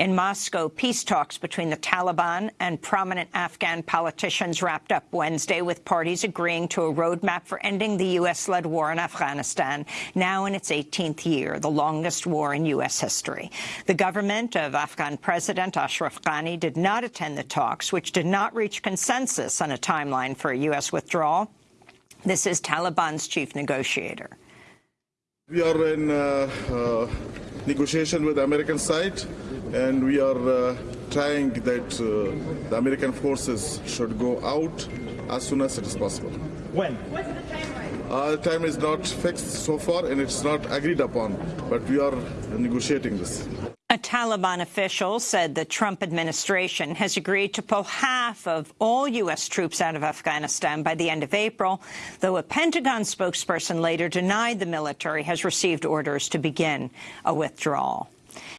In Moscow, peace talks between the Taliban and prominent Afghan politicians wrapped up Wednesday with parties agreeing to a roadmap for ending the U.S.-led war in Afghanistan, now in its 18th year, the longest war in U.S. history. The government of Afghan President Ashraf Ghani did not attend the talks, which did not reach consensus on a timeline for a U.S. withdrawal. This is Taliban's chief negotiator. We are in uh, uh, negotiation with the American side and we are uh, trying that uh, the American forces should go out as soon as it is possible. When? What's the timeline? Uh, the time is not fixed so far and it's not agreed upon, but we are negotiating this. A Taliban official said the Trump administration has agreed to pull half of all U.S. troops out of Afghanistan by the end of April, though a Pentagon spokesperson later denied the military has received orders to begin a withdrawal.